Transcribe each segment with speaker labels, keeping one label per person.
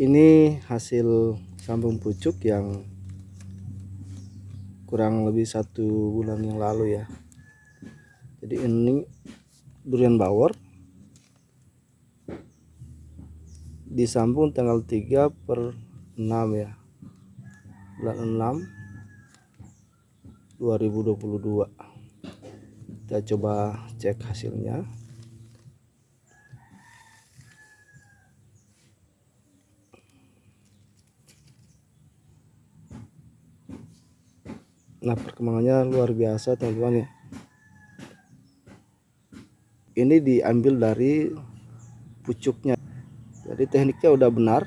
Speaker 1: ini hasil sambung pucuk yang kurang lebih satu bulan yang lalu ya. Jadi ini durian bawor. Disambung tanggal 3 per 6 ya. Bulan 6 2022 kita coba cek hasilnya nah perkembangannya luar biasa teman-teman ya. Ini diambil dari pucuknya. Jadi tekniknya udah benar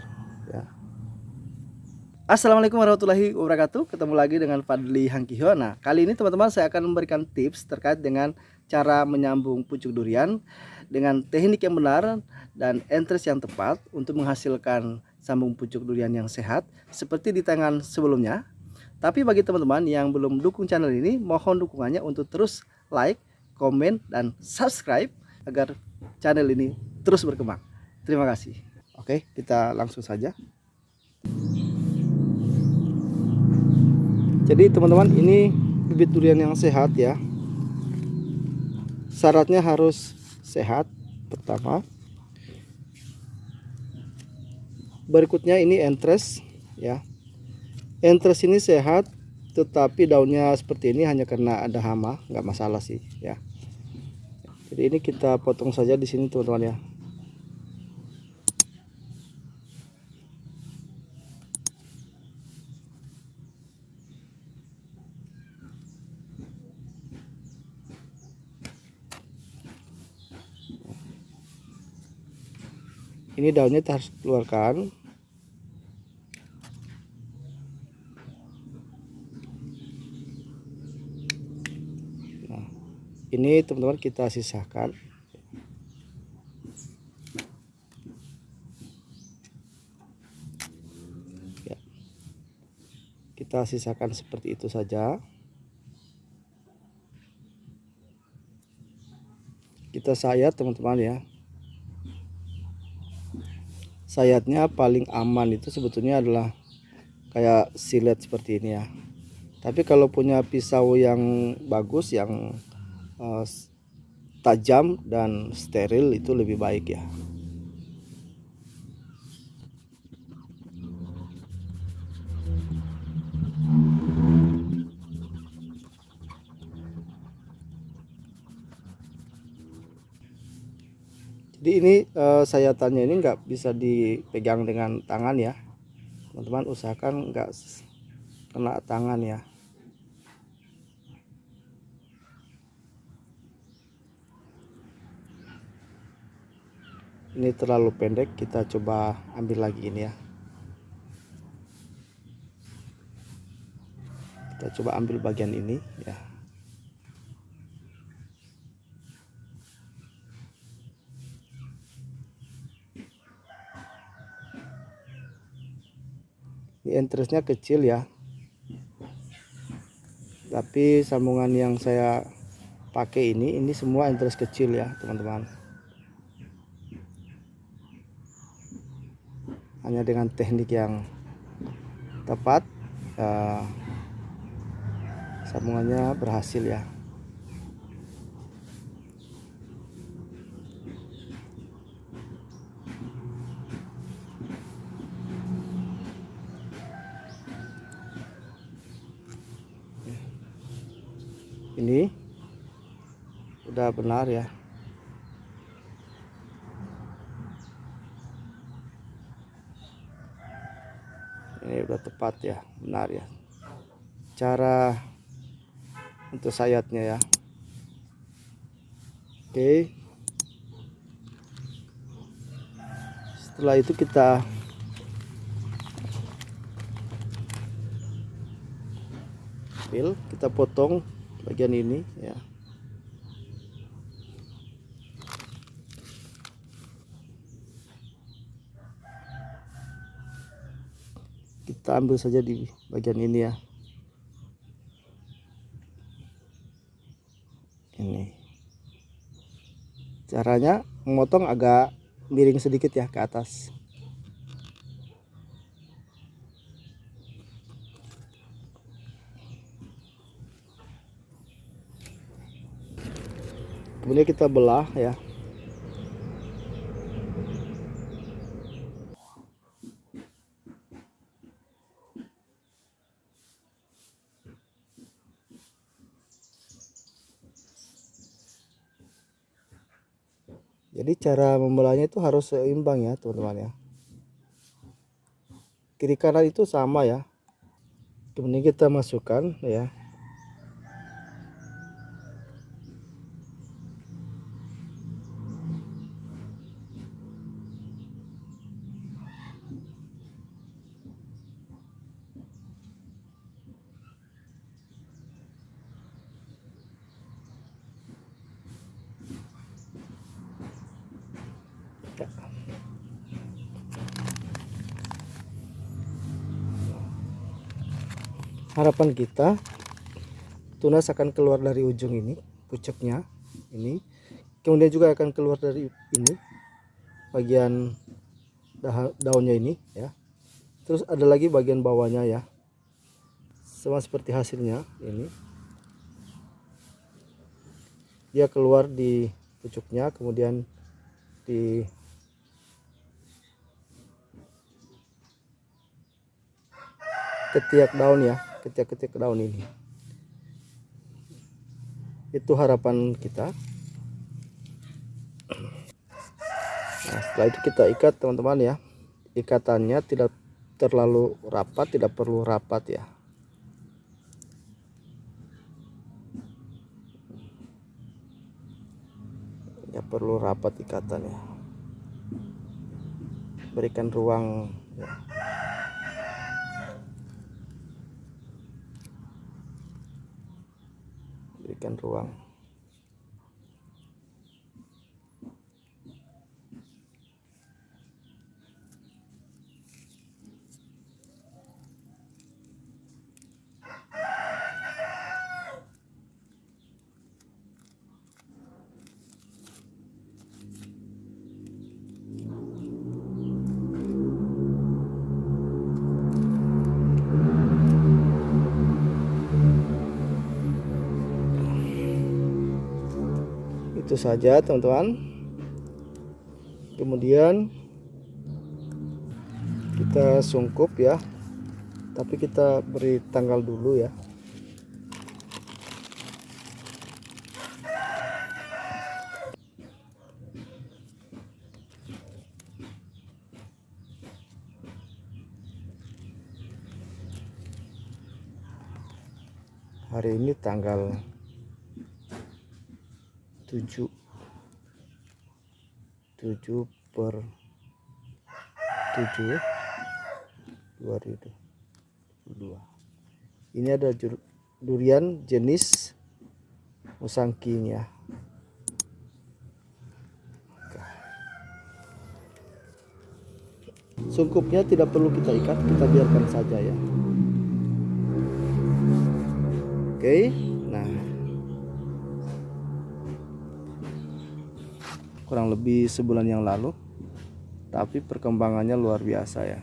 Speaker 1: ya. Assalamualaikum warahmatullahi wabarakatuh. Ketemu lagi dengan Fadli Hangkiho nah kali ini teman-teman saya akan memberikan tips terkait dengan cara menyambung pucuk durian dengan teknik yang benar dan entres yang tepat untuk menghasilkan sambung pucuk durian yang sehat seperti di tangan sebelumnya tapi bagi teman-teman yang belum dukung channel ini, mohon dukungannya untuk terus like, komen, dan subscribe agar channel ini terus berkembang. Terima kasih. Oke, kita langsung saja. Jadi teman-teman ini bibit durian yang sehat ya. Syaratnya harus sehat pertama. Berikutnya ini entres ya entres ini sehat tetapi daunnya seperti ini hanya karena ada hama nggak masalah sih ya. Jadi ini kita potong saja di sini teman-teman ya. Ini daunnya kita harus keluarkan ini teman-teman kita sisakan ya. kita sisakan seperti itu saja. Kita sayat teman-teman ya. Sayatnya paling aman itu sebetulnya adalah kayak silet seperti ini ya. Tapi kalau punya pisau yang bagus yang uh, tajam dan steril itu lebih baik ya. Jadi ini uh, sayatannya ini nggak bisa dipegang dengan tangan ya. Teman-teman usahakan nggak kena tangan ya ini terlalu pendek kita coba ambil lagi ini ya. Kita coba ambil bagian ini ya. Ini entrance kecil ya. Tapi sambungan yang saya pakai ini ini semua entrance kecil ya teman-teman hanya dengan teknik yang tepat uh, sambungannya berhasil ya. Ini udah benar ya ini udah tepat ya benar ya. Cara untuk sayatnya ya. Oke. Setelah itu kita ambil kita potong bagian ini ya kita ambil saja di bagian ini ya. Ini. Caranya memotong agak miring sedikit ya ke atas. Kemudian kita belah ya. Jadi cara membelahnya itu harus seimbang ya teman-teman ya. Kiri kanan itu sama ya. Kemudian kita masukkan ya harapan kita tunas akan keluar dari ujung ini pucuknya ini. Kemudian juga akan keluar dari ini bagian daunnya ini ya. Terus ada lagi bagian bawahnya ya. Sama seperti hasilnya ini. Dia keluar di pucuknya kemudian di ketiak daun ya ketiak-ketiak daun ini. Itu harapan kita. Nah setelah itu kita ikat teman-teman ya. Ikatannya tidak terlalu rapat tidak perlu rapat ya. Ya perlu rapat ikatannya. Berikan ruang ya. Berikan ruang itu saja teman-teman. Kemudian kita sungkup ya. Tapi kita beri tanggal dulu ya. Hari ini tanggal 7 7 per 7 2022 ini ada durian jenis musangking ya sungkupnya tidak perlu kita ikat kita biarkan saja ya. Oke. nah kurang lebih sebulan yang lalu tapi perkembangannya luar biasa ya.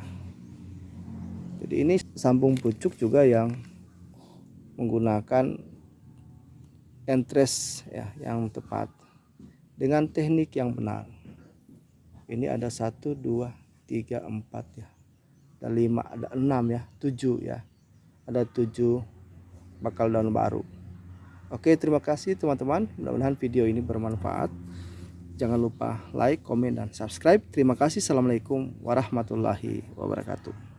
Speaker 1: Jadi ini sambung pucuk juga yang menggunakan entres ya yang tepat dengan teknik yang benar. Ini ada satu dua tiga empat ya. Ada lima ada enam ya tujuh ya. Ada tujuh bakal daun baru. Oke terima kasih teman-teman. Mudah-mudahan video ini bermanfaat Jangan lupa like, komen, dan subscribe. Terima kasih. Assalamualaikum warahmatullahi wabarakatuh.